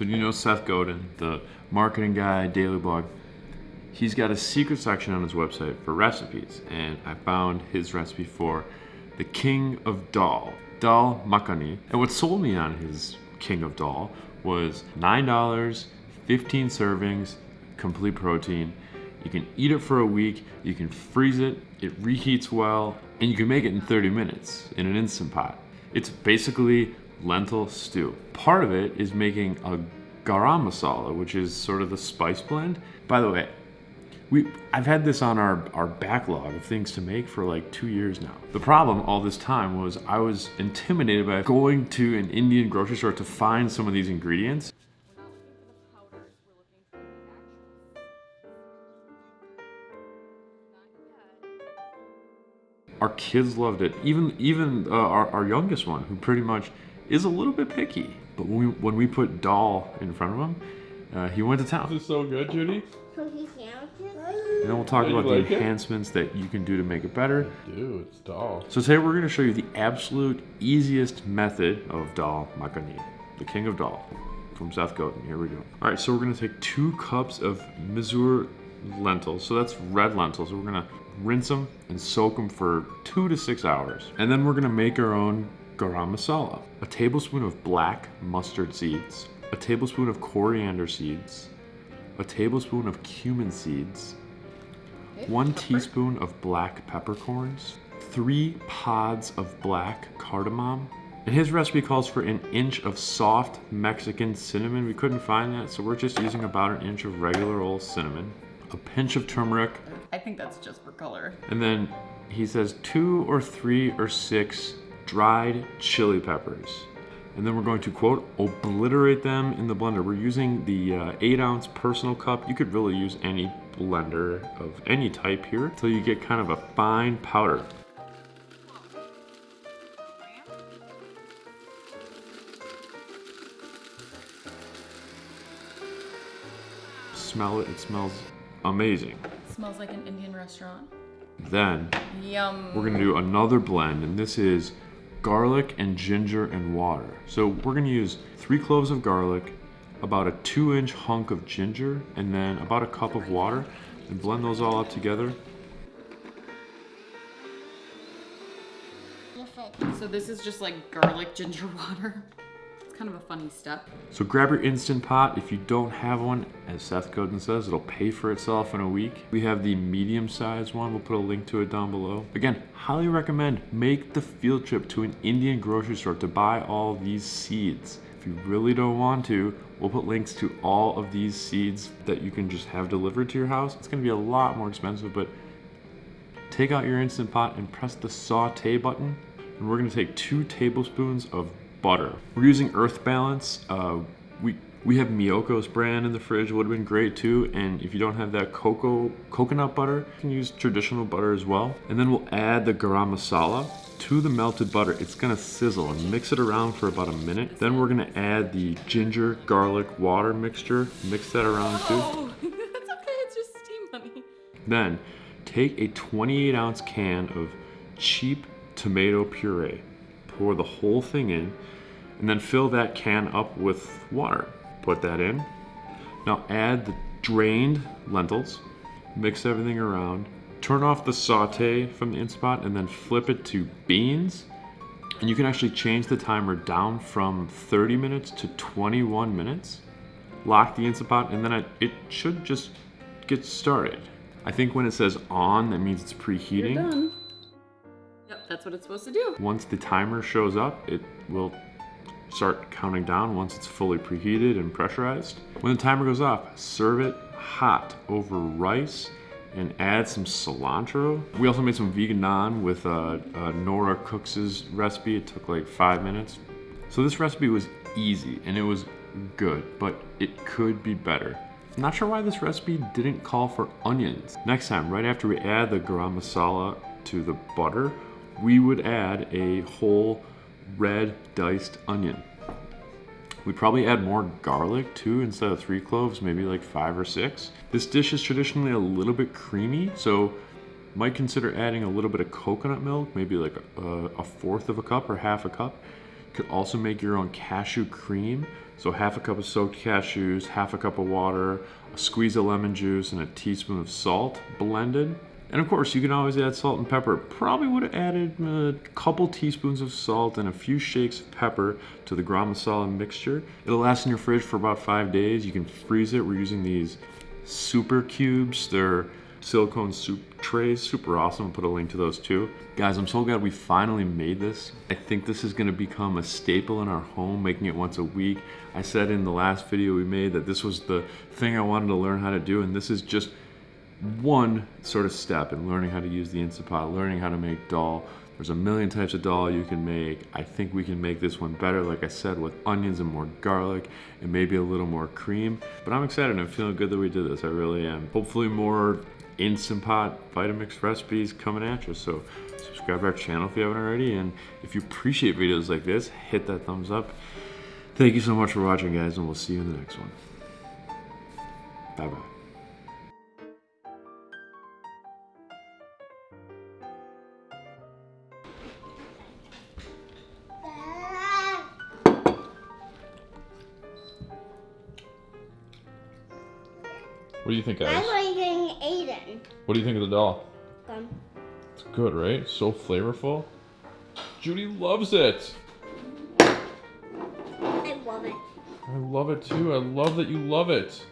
So you know Seth Godin, the marketing guy, daily blog. He's got a secret section on his website for recipes, and I found his recipe for the King of Dal, Dal Makhani. And what sold me on his King of Dal was $9, 15 servings, complete protein. You can eat it for a week, you can freeze it, it reheats well, and you can make it in 30 minutes in an Instant Pot. It's basically lentil stew. Part of it is making a garam masala, which is sort of the spice blend. By the way, we I've had this on our, our backlog of things to make for like two years now. The problem all this time was I was intimidated by going to an Indian grocery store to find some of these ingredients. Our kids loved it. Even even uh, our, our youngest one, who pretty much is a little bit picky. But when we, when we put Dal in front of him, uh, he went to town. This is so good, Judy. Cookie sandwiches? And then we'll talk about like the it? enhancements that you can do to make it better. Dude, it's dal. So today we're going to show you the absolute easiest method of dal makhani, the king of dal, from Seth Godin. Here we go. All right, so we're going to take two cups of Masoor lentils. So that's red lentils. So we're going to rinse them and soak them for two to six hours. And then we're going to make our own garam masala. A tablespoon of black mustard seeds, a tablespoon of coriander seeds, a tablespoon of cumin seeds, one teaspoon of black peppercorns, three pods of black cardamom, and his recipe calls for an inch of soft Mexican cinnamon. We couldn't find that, so we're just using about an inch of regular old cinnamon, a pinch of turmeric, I think that's just for color. and then he says two or three or six dried chili peppers. And then we're going to quote, obliterate them in the blender. We're using the uh, eight ounce personal cup. You could really use any blender of any type here until you get kind of a fine powder. Smell it, it smells amazing. smells like an Indian restaurant. Then Yum. we're gonna do another blend, and this is garlic and ginger and water. So we're gonna use three cloves of garlic, about a two inch hunk of ginger, and then about a cup of water, and blend those all up together. So this is just like garlic ginger water. Kind of a funny step. So grab your Instant Pot. If you don't have one, as Seth Godin says, it'll pay for itself in a week. We have the medium sized one. We'll put a link to it down below. Again, highly recommend make the field trip to an Indian grocery store to buy all these seeds. If you really don't want to, we'll put links to all of these seeds that you can just have delivered to your house. It's gonna be a lot more expensive, but take out your Instant Pot and press the saute button. And we're gonna take two tablespoons of butter. We're using Earth Balance. Uh, we we have Miyoko's brand in the fridge, would have been great too. And if you don't have that cocoa coconut butter, you can use traditional butter as well. And then we'll add the garam masala to the melted butter. It's gonna sizzle and mix it around for about a minute. Then we're gonna add the ginger garlic water mixture. Mix that around too. Oh, that's okay. It's just steam, honey. Then take a 28 ounce can of cheap tomato puree, pour the whole thing in, and then fill that can up with water. Put that in. Now add the drained lentils, mix everything around, turn off the saute from the Instant Pot, and then flip it to beans. And you can actually change the timer down from 30 minutes to 21 minutes. Lock the Instant Pot, and then it, it should just get started. I think when it says on, that means it's preheating. That's what it's supposed to do. Once the timer shows up, it will start counting down once it's fully preheated and pressurized. When the timer goes off, serve it hot over rice and add some cilantro. We also made some vegan naan with uh, uh, Nora Cooks' recipe. It took like five minutes. So this recipe was easy and it was good, but it could be better. Not sure why this recipe didn't call for onions. Next time, right after we add the garam masala to the butter, we would add a whole red diced onion. We'd probably add more garlic too instead of three cloves, maybe like five or six. This dish is traditionally a little bit creamy, so might consider adding a little bit of coconut milk, maybe like a, a fourth of a cup or half a cup. You could also make your own cashew cream. So half a cup of soaked cashews, half a cup of water, a squeeze of lemon juice, and a teaspoon of salt blended. And of course, you can always add salt and pepper. Probably would have added a couple teaspoons of salt and a few shakes of pepper to the gram masala mixture. It'll last in your fridge for about five days. You can freeze it. We're using these Souper Cubes. They're silicone soup trays, super awesome. I'll put a link to those too. Guys, I'm so glad we finally made this. I think this is gonna become a staple in our home, making it once a week. I said in the last video we made that this was the thing I wanted to learn how to do, and this is just one sort of step in learning how to use the Instant Pot, learning how to make dal. There's a million types of dal you can make. I think we can make this one better, like I said, with onions and more garlic and maybe a little more cream. But I'm excited. I'm feeling good that we did this. I really am. Hopefully more Instant Pot Vitamix recipes coming at you. So subscribe to our channel if you haven't already. And if you appreciate videos like this, hit that thumbs up. Thank you so much for watching, guys, and we'll see you in the next one. Bye-bye. What do you think, I'm liking Aiden. What do you think of the dal? Um, It's good, right? So flavorful. Judy loves it. I love it. I love it too. I love that you love it.